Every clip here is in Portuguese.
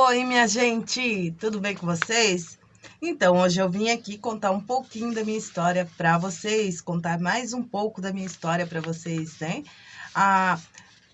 Oi, minha gente, tudo bem com vocês? Então, hoje eu vim aqui contar um pouquinho da minha história para vocês, contar mais um pouco da minha história para vocês, né? Ah,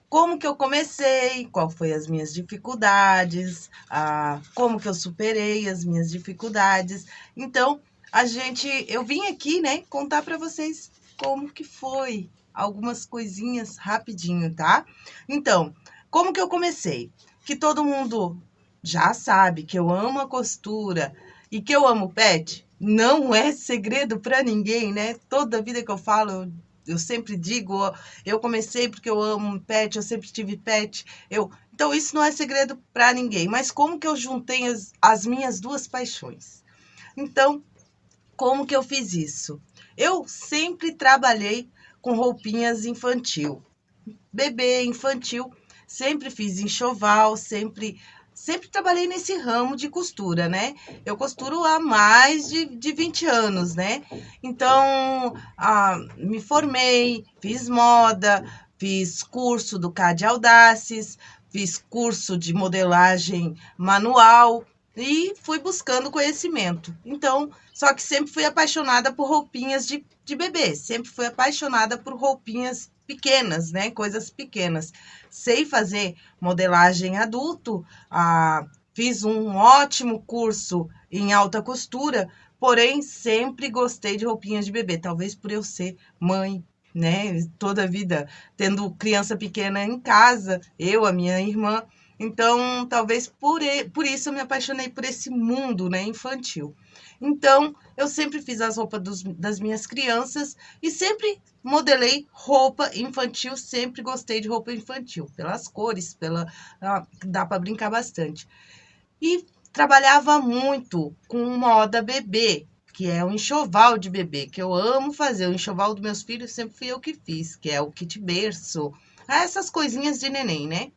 como que eu comecei, qual foi as minhas dificuldades, ah, como que eu superei as minhas dificuldades. Então, a gente, eu vim aqui, né, contar para vocês como que foi, algumas coisinhas rapidinho, tá? Então, como que eu comecei? Que todo mundo já sabe que eu amo a costura e que eu amo pet, não é segredo para ninguém, né? Toda vida que eu falo, eu, eu sempre digo, eu comecei porque eu amo pet, eu sempre tive pet, eu... Então, isso não é segredo para ninguém. Mas como que eu juntei as, as minhas duas paixões? Então, como que eu fiz isso? Eu sempre trabalhei com roupinhas infantil. Bebê, infantil, sempre fiz enxoval, sempre sempre trabalhei nesse ramo de costura, né? Eu costuro há mais de, de 20 anos, né? Então, ah, me formei, fiz moda, fiz curso do CAD Audaces, fiz curso de modelagem manual e fui buscando conhecimento. Então, só que sempre fui apaixonada por roupinhas de, de bebê, sempre fui apaixonada por roupinhas pequenas, né? Coisas pequenas. Sei fazer modelagem adulto, ah, fiz um ótimo curso em alta costura, porém sempre gostei de roupinhas de bebê, talvez por eu ser mãe, né? Toda a vida tendo criança pequena em casa, eu, a minha irmã. Então, talvez por, por isso eu me apaixonei por esse mundo né, infantil. Então, eu sempre fiz as roupas dos, das minhas crianças e sempre modelei roupa infantil, sempre gostei de roupa infantil, pelas cores, pela ah, dá para brincar bastante. E trabalhava muito com moda bebê, que é o um enxoval de bebê, que eu amo fazer. O enxoval dos meus filhos sempre fui eu que fiz, que é o kit berço, essas coisinhas de neném, né?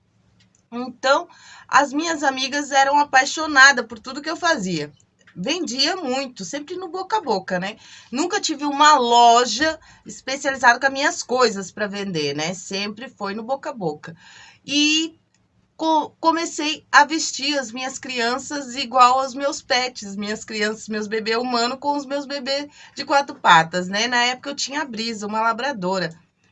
Então, as minhas amigas eram apaixonadas por tudo que eu fazia. Vendia muito, sempre no boca a boca, né? Nunca tive uma loja especializada com as minhas coisas para vender, né? Sempre foi no boca a boca. E co comecei a vestir as minhas crianças igual aos meus pets, minhas crianças, meus bebês humanos com os meus bebês de quatro patas, né? Na época eu tinha a Brisa, uma labradora.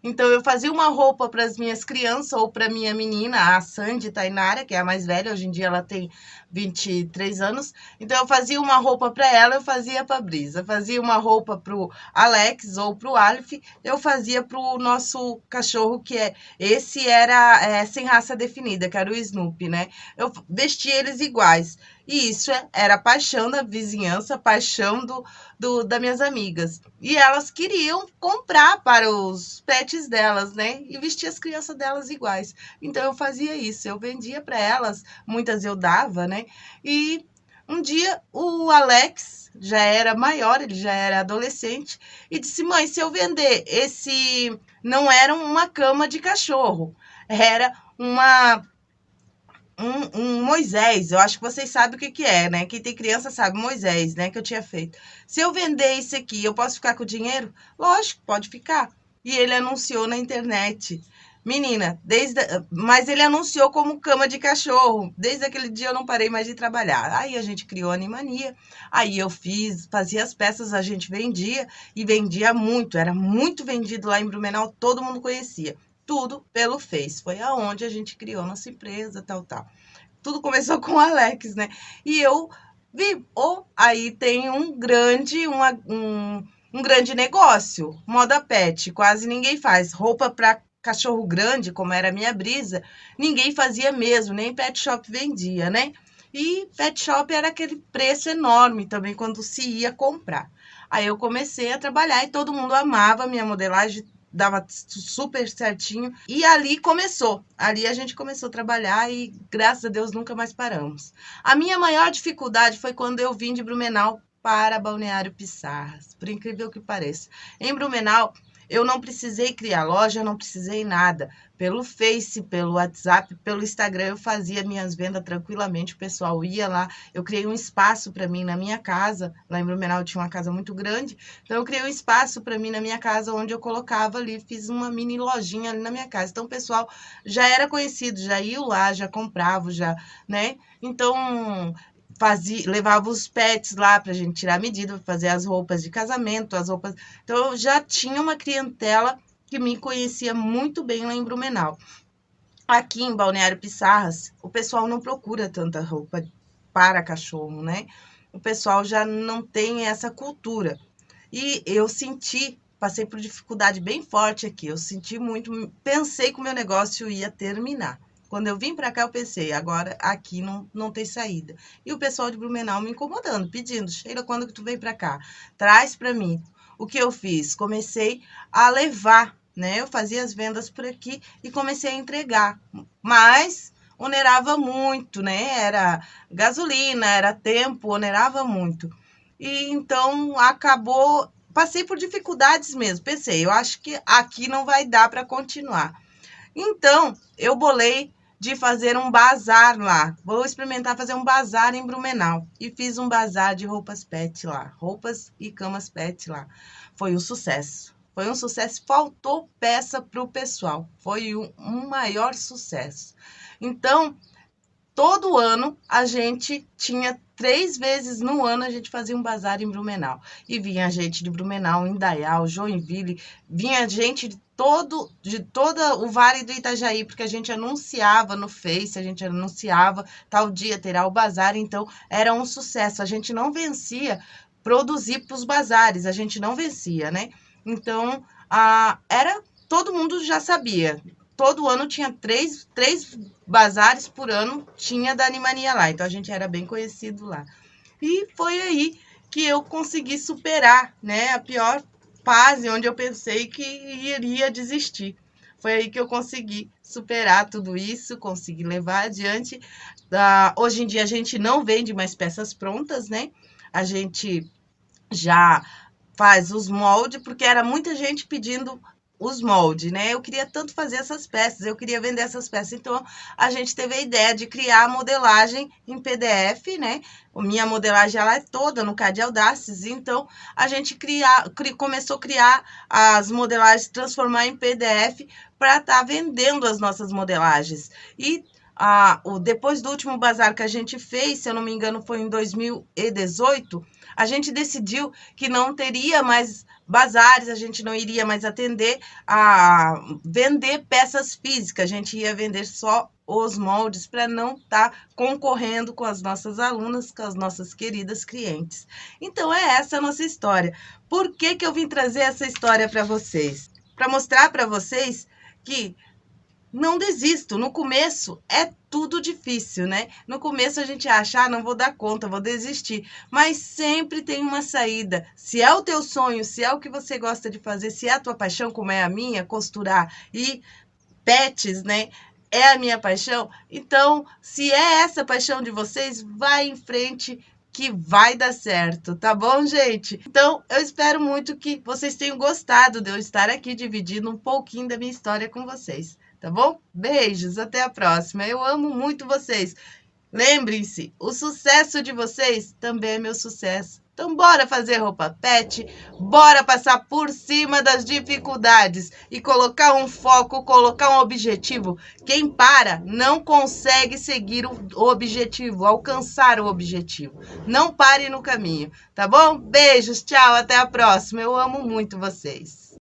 Então, eu fazia uma roupa para as minhas crianças ou para minha menina, a Sandy Tainara, que é a mais velha, hoje em dia ela tem 23 anos. Então, eu fazia uma roupa para ela, eu fazia para a Brisa. Fazia uma roupa para o Alex ou para o Alf, eu fazia para o nosso cachorro, que é... Esse era é, sem raça definida, que era o Snoopy, né? Eu vestia eles iguais. E isso é, era paixão da vizinhança, paixão do, do, das minhas amigas. E elas queriam comprar para os pets delas, né? E vestir as crianças delas iguais. Então eu fazia isso, eu vendia para elas, muitas eu dava, né? E um dia o Alex já era maior, ele já era adolescente, e disse: Mãe, se eu vender esse. Não era uma cama de cachorro, era uma um, um, Moisés, eu acho que vocês sabem o que, que é, né? Quem tem criança sabe, Moisés, né? Que eu tinha feito. Se eu vender isso aqui, eu posso ficar com o dinheiro? Lógico, pode ficar. E ele anunciou na internet. Menina, desde, mas ele anunciou como cama de cachorro. Desde aquele dia eu não parei mais de trabalhar. Aí a gente criou a Animania. Aí eu fiz, fazia as peças, a gente vendia e vendia muito. Era muito vendido lá em Blumenau, todo mundo conhecia tudo pelo Face. Foi aonde a gente criou nossa empresa, tal, tal. Tudo começou com o Alex, né? E eu vi, ou oh, aí tem um grande, uma, um, um grande negócio, moda pet, quase ninguém faz. Roupa para cachorro grande, como era a minha brisa, ninguém fazia mesmo, nem pet shop vendia, né? E pet shop era aquele preço enorme também quando se ia comprar. Aí eu comecei a trabalhar e todo mundo amava minha modelagem, dava super certinho. E ali começou. Ali a gente começou a trabalhar e, graças a Deus, nunca mais paramos. A minha maior dificuldade foi quando eu vim de Blumenau para Balneário Pissarras, por incrível que pareça. Em Blumenau, eu não precisei criar loja, não precisei nada. Pelo Face, pelo WhatsApp, pelo Instagram, eu fazia minhas vendas tranquilamente. O pessoal ia lá. Eu criei um espaço para mim na minha casa. Lá em Blumenau tinha uma casa muito grande. Então, eu criei um espaço para mim na minha casa, onde eu colocava ali, fiz uma mini lojinha ali na minha casa. Então, o pessoal já era conhecido, já ia lá, já comprava, já, né? Então, fazia, levava os pets lá para a gente tirar medida, fazer as roupas de casamento, as roupas. Então, eu já tinha uma clientela que me conhecia muito bem lá em Blumenau. Aqui em Balneário Pissarras, o pessoal não procura tanta roupa para cachorro, né? O pessoal já não tem essa cultura. E eu senti, passei por dificuldade bem forte aqui. Eu senti muito, pensei que o meu negócio ia terminar. Quando eu vim para cá, eu pensei, agora aqui não, não tem saída. E o pessoal de Blumenau me incomodando, pedindo, Sheila, quando que tu vem para cá? Traz para mim. O que eu fiz? Comecei a levar, né? Eu fazia as vendas por aqui e comecei a entregar. Mas onerava muito, né? Era gasolina, era tempo, onerava muito. E então acabou, passei por dificuldades mesmo. Pensei, eu acho que aqui não vai dar para continuar. Então, eu bolei de fazer um bazar lá. Vou experimentar fazer um bazar em Blumenau. E fiz um bazar de roupas pet lá. Roupas e camas pet lá. Foi um sucesso. Foi um sucesso. Faltou peça para o pessoal. Foi um, um maior sucesso. Então, todo ano a gente tinha três vezes no ano a gente fazia um bazar em Blumenau. E vinha gente de Blumenau, Indaial, Joinville, vinha gente de todo de todo o Vale do Itajaí, porque a gente anunciava no Face, a gente anunciava tal dia terá o bazar, então era um sucesso. A gente não vencia produzir para os bazares, a gente não vencia, né? Então, a, era todo mundo já sabia. Todo ano tinha três, três bazares por ano, tinha da Animania lá. Então, a gente era bem conhecido lá. E foi aí que eu consegui superar, né? A pior fase onde eu pensei que iria desistir. Foi aí que eu consegui superar tudo isso, consegui levar adiante. Uh, hoje em dia a gente não vende mais peças prontas, né? A gente já faz os moldes, porque era muita gente pedindo os moldes, né? Eu queria tanto fazer essas peças, eu queria vender essas peças. Então, a gente teve a ideia de criar a modelagem em PDF, né? A minha modelagem, ela é toda no CAD Audaces. Então, a gente cria, cri, começou a criar as modelagens, transformar em PDF para estar tá vendendo as nossas modelagens. E a, o, depois do último bazar que a gente fez, se eu não me engano, foi em 2018, a gente decidiu que não teria mais bazares, a gente não iria mais atender a vender peças físicas, a gente ia vender só os moldes para não estar tá concorrendo com as nossas alunas, com as nossas queridas clientes. Então, é essa a nossa história. Por que, que eu vim trazer essa história para vocês? Para mostrar para vocês que não desisto. No começo é tudo difícil, né? No começo a gente acha, ah, não vou dar conta, vou desistir. Mas sempre tem uma saída. Se é o teu sonho, se é o que você gosta de fazer, se é a tua paixão, como é a minha, costurar e pets, né? É a minha paixão. Então, se é essa paixão de vocês, vai em frente que vai dar certo, tá bom, gente? Então, eu espero muito que vocês tenham gostado de eu estar aqui dividindo um pouquinho da minha história com vocês tá bom? Beijos, até a próxima. Eu amo muito vocês. Lembrem-se, o sucesso de vocês também é meu sucesso. Então, bora fazer roupa pet, bora passar por cima das dificuldades e colocar um foco, colocar um objetivo. Quem para não consegue seguir o objetivo, alcançar o objetivo. Não pare no caminho, tá bom? Beijos, tchau, até a próxima. Eu amo muito vocês.